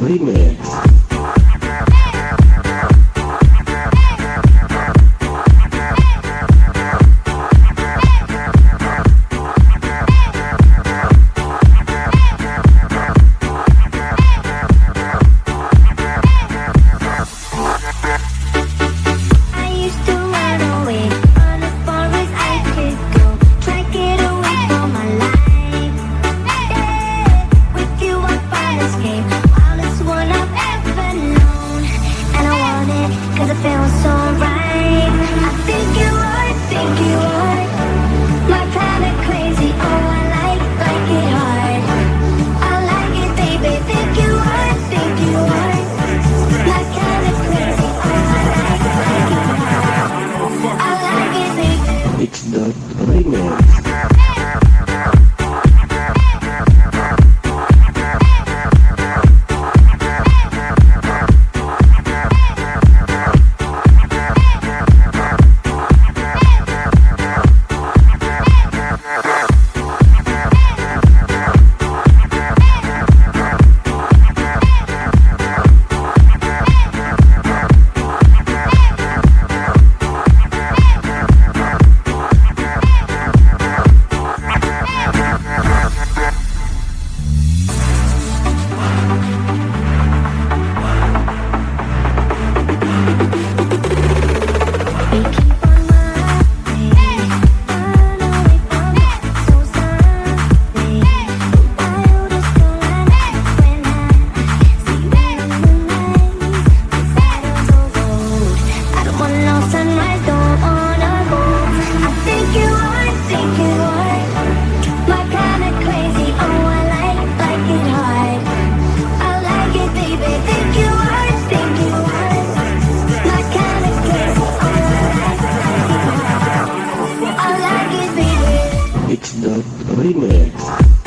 время the remix.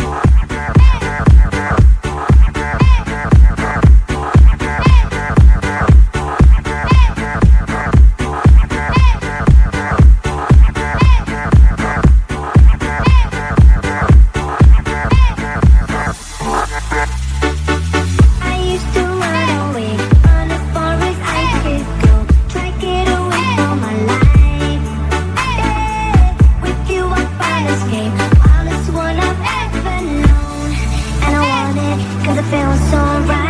Cause I feel so right.